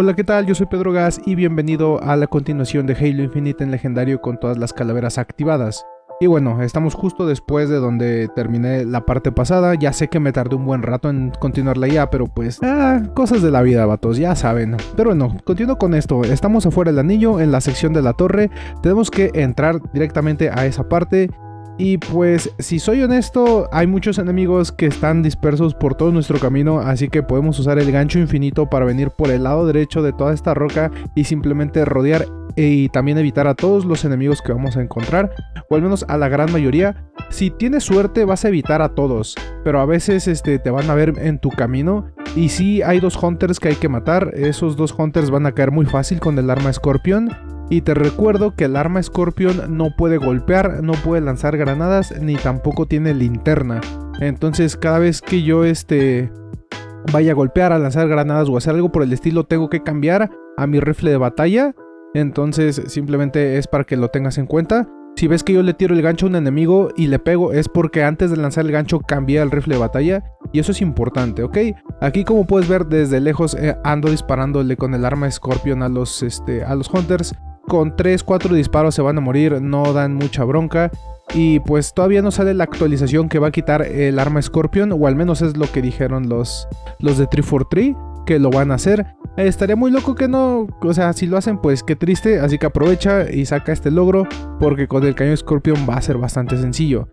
Hola, ¿qué tal? Yo soy Pedro Gas y bienvenido a la continuación de Halo Infinite en legendario con todas las calaveras activadas. Y bueno, estamos justo después de donde terminé la parte pasada, ya sé que me tardé un buen rato en continuarla ya, pero pues, ah, cosas de la vida, vatos, ya saben. Pero bueno, continúo con esto, estamos afuera del anillo, en la sección de la torre, tenemos que entrar directamente a esa parte y pues, si soy honesto, hay muchos enemigos que están dispersos por todo nuestro camino, así que podemos usar el gancho infinito para venir por el lado derecho de toda esta roca y simplemente rodear y también evitar a todos los enemigos que vamos a encontrar, o al menos a la gran mayoría. Si tienes suerte vas a evitar a todos, pero a veces este, te van a ver en tu camino. Y si hay dos hunters que hay que matar, esos dos hunters van a caer muy fácil con el arma Scorpion. Y te recuerdo que el arma Scorpion no puede golpear, no puede lanzar granadas, ni tampoco tiene linterna. Entonces cada vez que yo este, vaya a golpear, a lanzar granadas o hacer algo por el estilo, tengo que cambiar a mi rifle de batalla. Entonces simplemente es para que lo tengas en cuenta. Si ves que yo le tiro el gancho a un enemigo y le pego es porque antes de lanzar el gancho cambié el rifle de batalla y eso es importante, ¿ok? Aquí como puedes ver desde lejos eh, ando disparándole con el arma Scorpion a los, este, a los Hunters con 3-4 disparos se van a morir, no dan mucha bronca. Y pues todavía no sale la actualización que va a quitar el arma Scorpion, o al menos es lo que dijeron los, los de 343, que lo van a hacer. estaría muy loco que no, o sea, si lo hacen pues qué triste, así que aprovecha y saca este logro, porque con el cañón Scorpion va a ser bastante sencillo.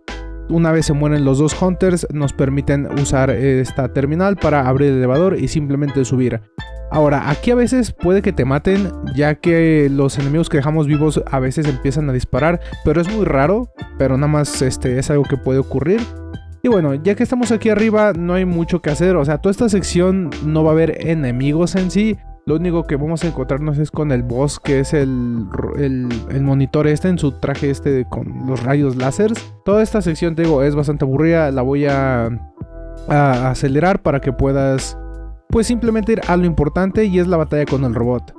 Una vez se mueren los dos Hunters, nos permiten usar esta terminal para abrir el elevador y simplemente subir. Ahora, aquí a veces puede que te maten, ya que los enemigos que dejamos vivos a veces empiezan a disparar, pero es muy raro, pero nada más este, es algo que puede ocurrir. Y bueno, ya que estamos aquí arriba, no hay mucho que hacer, o sea, toda esta sección no va a haber enemigos en sí, lo único que vamos a encontrarnos es con el boss, que es el, el, monitor este en su traje este con los rayos láseres. Toda esta sección, te digo, es bastante aburrida, la voy a, a acelerar para que puedas pues simplemente ir a lo importante y es la batalla con el robot.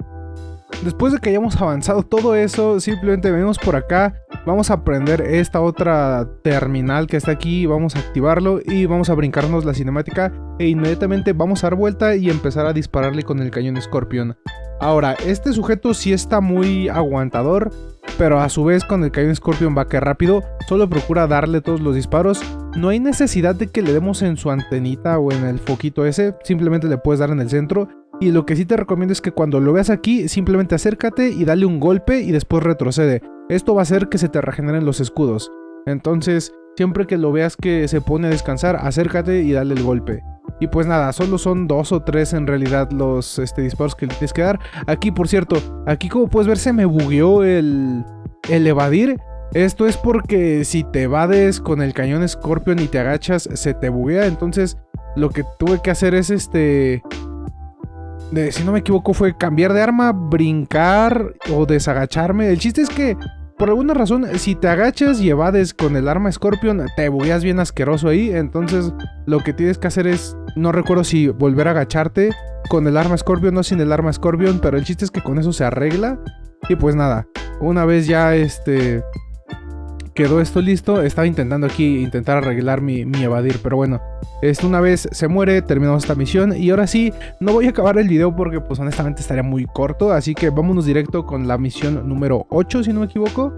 Después de que hayamos avanzado todo eso, simplemente venimos por acá, vamos a prender esta otra terminal que está aquí, vamos a activarlo y vamos a brincarnos la cinemática e inmediatamente vamos a dar vuelta y empezar a dispararle con el cañón Scorpion. Ahora, este sujeto sí está muy aguantador, pero a su vez con el cañón Scorpion va que rápido, solo procura darle todos los disparos. No hay necesidad de que le demos en su antenita o en el foquito ese, simplemente le puedes dar en el centro. Y lo que sí te recomiendo es que cuando lo veas aquí, simplemente acércate y dale un golpe y después retrocede. Esto va a hacer que se te regeneren los escudos. Entonces, siempre que lo veas que se pone a descansar, acércate y dale el golpe. Y pues nada, solo son dos o tres en realidad los este, disparos que le tienes que dar. Aquí, por cierto, aquí como puedes ver se me bugueó el, el evadir. Esto es porque si te evades con el cañón Scorpion y te agachas, se te buguea. Entonces, lo que tuve que hacer es este... De, si no me equivoco fue cambiar de arma, brincar o desagacharme. El chiste es que por alguna razón, si te agachas y evades con el arma Scorpion, te bugueas bien asqueroso ahí. Entonces, lo que tienes que hacer es, no recuerdo si volver a agacharte con el arma Scorpion o sin el arma Scorpion, pero el chiste es que con eso se arregla. Y pues nada, una vez ya este quedó esto listo, estaba intentando aquí intentar arreglar mi, evadir, pero bueno, esto una vez se muere, terminamos esta misión y ahora sí, no voy a acabar el video porque pues honestamente estaría muy corto, así que vámonos directo con la misión número 8 si no me equivoco,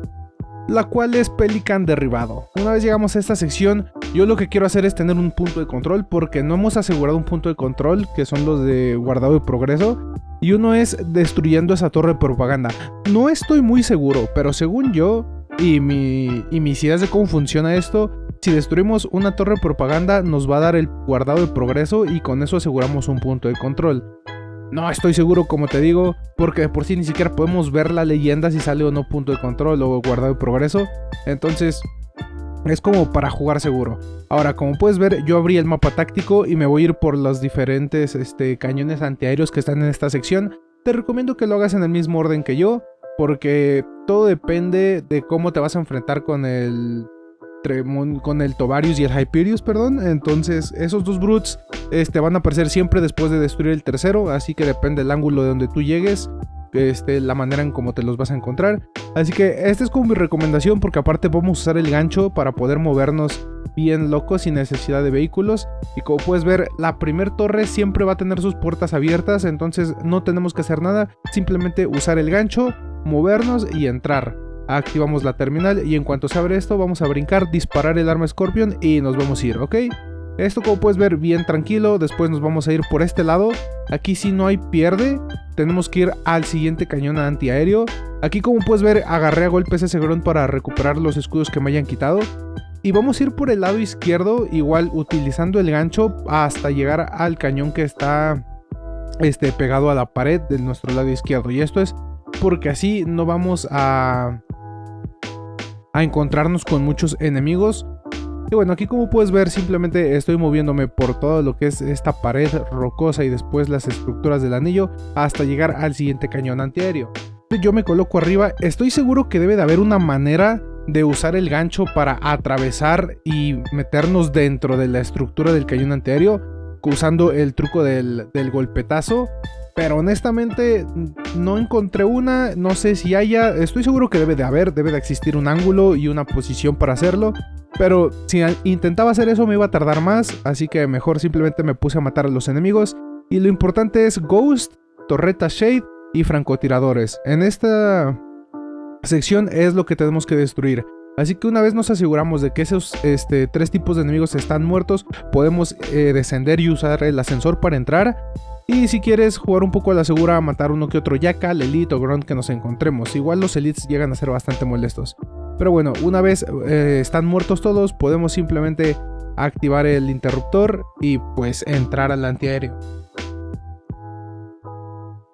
la cual es Pelican derribado. Una vez llegamos a esta sección, yo lo que quiero hacer es tener un punto de control porque no hemos asegurado un punto de control, que son los de guardado y progreso, y uno es destruyendo esa torre de propaganda. No estoy muy seguro, pero según yo, y, mi, y mis ideas de cómo funciona esto, si destruimos una torre de propaganda nos va a dar el guardado de progreso y con eso aseguramos un punto de control. No estoy seguro, como te digo, porque de por sí ni siquiera podemos ver la leyenda si sale o no punto de control o guardado de progreso. Entonces, es como para jugar seguro. Ahora, como puedes ver, yo abrí el mapa táctico y me voy a ir por los diferentes este, cañones antiaéreos que están en esta sección. Te recomiendo que lo hagas en el mismo orden que yo, porque todo depende de cómo te vas a enfrentar con el con el Tovarius y el Hyperius, perdón. Entonces, esos dos brutes este, van a aparecer siempre después de destruir el tercero, así que depende del ángulo de donde tú llegues. este, la manera en cómo te los vas a encontrar. Así que esta es como mi recomendación porque aparte vamos a usar el gancho para poder movernos bien locos sin necesidad de vehículos. Y como puedes ver, la primer torre siempre va a tener sus puertas abiertas, entonces no tenemos que hacer nada, simplemente usar el gancho, movernos y entrar. Activamos la terminal y en cuanto se abre esto vamos a brincar, disparar el arma Scorpion y nos vamos a ir, ¿ok? Esto como puedes ver bien tranquilo, después nos vamos a ir por este lado. Aquí si no hay pierde, tenemos que ir al siguiente cañón antiaéreo. Aquí como puedes ver agarré a golpes ese grunt para recuperar los escudos que me hayan quitado. Y vamos a ir por el lado izquierdo, igual utilizando el gancho hasta llegar al cañón que está este, pegado a la pared de nuestro lado izquierdo. Y esto es porque así no vamos a, a encontrarnos con muchos enemigos. Y bueno, aquí como puedes ver simplemente estoy moviéndome por todo lo que es esta pared rocosa y después las estructuras del anillo hasta llegar al siguiente cañón antiaéreo. Yo me coloco arriba, estoy seguro que debe de haber una manera de usar el gancho para atravesar y meternos dentro de la estructura del cañón antiaéreo usando el truco del, del golpetazo pero honestamente no encontré una, no sé si haya, estoy seguro que debe de haber, debe de existir un ángulo y una posición para hacerlo, pero si intentaba hacer eso me iba a tardar más, así que mejor simplemente me puse a matar a los enemigos. Y lo importante es Ghost, Torreta Shade y francotiradores. En esta sección es lo que tenemos que destruir. Así que una vez nos aseguramos de que esos este, tres tipos de enemigos están muertos, podemos eh, descender y usar el ascensor para entrar. Y si quieres jugar un poco a la segura, matar uno que otro Yakkal, Elite o Grunt que nos encontremos. Igual los Elites llegan a ser bastante molestos. Pero bueno, una vez eh, están muertos todos, podemos simplemente activar el interruptor y pues entrar al antiaéreo.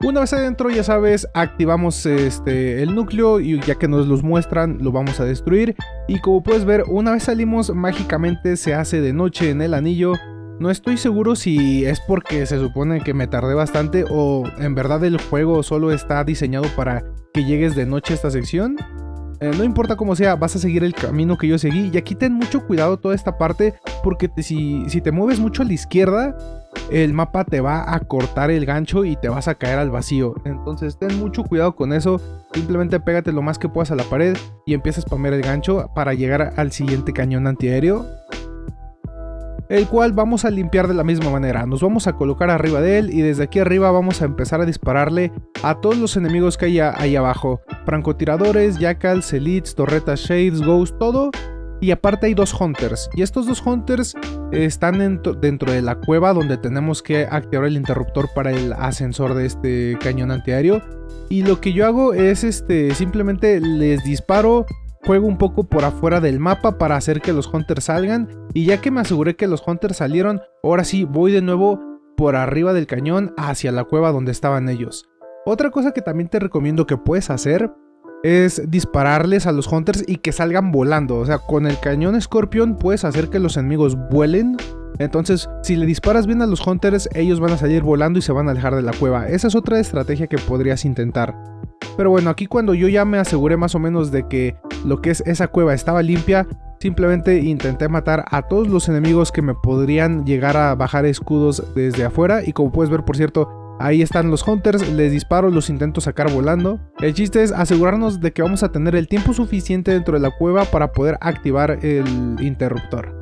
Una vez adentro, ya sabes, activamos este, el núcleo y ya que nos los muestran, lo vamos a destruir. Y como puedes ver, una vez salimos, mágicamente se hace de noche en el anillo no estoy seguro si es porque se supone que me tardé bastante o en verdad el juego solo está diseñado para que llegues de noche a esta sección. Eh, no importa cómo sea, vas a seguir el camino que yo seguí. Y aquí ten mucho cuidado toda esta parte porque si, si te mueves mucho a la izquierda, el mapa te va a cortar el gancho y te vas a caer al vacío. Entonces ten mucho cuidado con eso. Simplemente pégate lo más que puedas a la pared y empieza a spamear el gancho para llegar al siguiente cañón antiaéreo el cual vamos a limpiar de la misma manera. Nos vamos a colocar arriba de él y desde aquí arriba vamos a empezar a dispararle a todos los enemigos que hay ahí abajo. Francotiradores, jackals, elites, torretas, shades, ghosts, todo. Y aparte hay dos hunters. Y estos dos hunters están dentro, de la cueva donde tenemos que activar el interruptor para el ascensor de este cañón antiaéreo. Y lo que yo hago es este simplemente les disparo juego un poco por afuera del mapa para hacer que los hunters salgan y ya que me aseguré que los hunters salieron, ahora sí voy de nuevo por arriba del cañón hacia la cueva donde estaban ellos. Otra cosa que también te recomiendo que puedes hacer es dispararles a los hunters y que salgan volando. O sea, con el cañón Scorpion puedes hacer que los enemigos vuelen. Entonces, si le disparas bien a los hunters, ellos van a salir volando y se van a alejar de la cueva. Esa es otra estrategia que podrías intentar. Pero bueno, aquí cuando yo ya me aseguré más o menos de que lo que es esa cueva estaba limpia, simplemente intenté matar a todos los enemigos que me podrían llegar a bajar escudos desde afuera. Y como puedes ver, por cierto, ahí están los hunters, les disparo, los intento sacar volando. El chiste es asegurarnos de que vamos a tener el tiempo suficiente dentro de la cueva para poder activar el interruptor.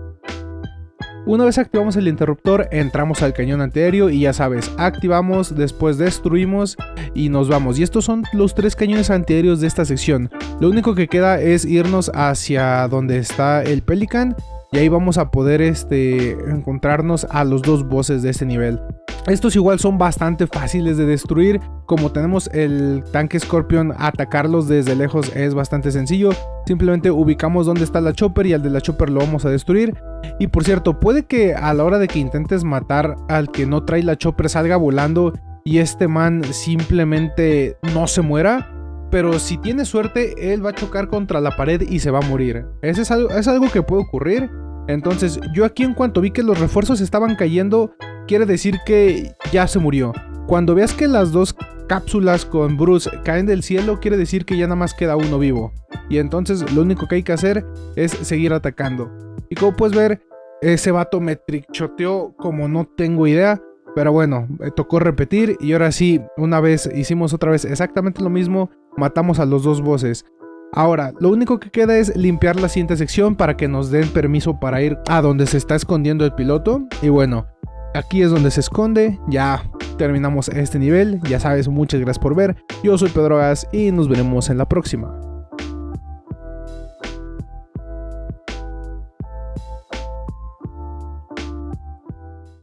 Una vez activamos el interruptor, entramos al cañón antiaéreo y ya sabes, activamos, después destruimos y nos vamos. Y estos son los tres cañones antiaéreos de esta sección. Lo único que queda es irnos hacia donde está el Pelican y ahí vamos a poder este, encontrarnos a los dos bosses de este nivel. Estos igual son bastante fáciles de destruir, como tenemos el tanque Scorpion, atacarlos desde lejos es bastante sencillo. Simplemente ubicamos dónde está la Chopper y al de la Chopper lo vamos a destruir. Y por cierto, puede que a la hora de que intentes matar al que no trae la Chopper salga volando y este man simplemente no se muera. Pero si tiene suerte, él va a chocar contra la pared y se va a morir. Ese es algo, es algo que puede ocurrir. Entonces yo aquí en cuanto vi que los refuerzos estaban cayendo, quiere decir que ya se murió. Cuando veas que las dos cápsulas con Bruce caen del cielo, quiere decir que ya nada más queda uno vivo. Y entonces lo único que hay que hacer es seguir atacando. Y como puedes ver, ese vato me trichoteó como no tengo idea. Pero bueno, eh, tocó repetir y ahora sí, una vez hicimos otra vez exactamente lo mismo, matamos a los dos bosses. Ahora, lo único que queda es limpiar la siguiente sección para que nos den permiso para ir a donde se está escondiendo el piloto. Y bueno, aquí es donde se esconde, ya terminamos este nivel, ya sabes, muchas gracias por ver. Yo soy Pedro Gas y nos veremos en la próxima.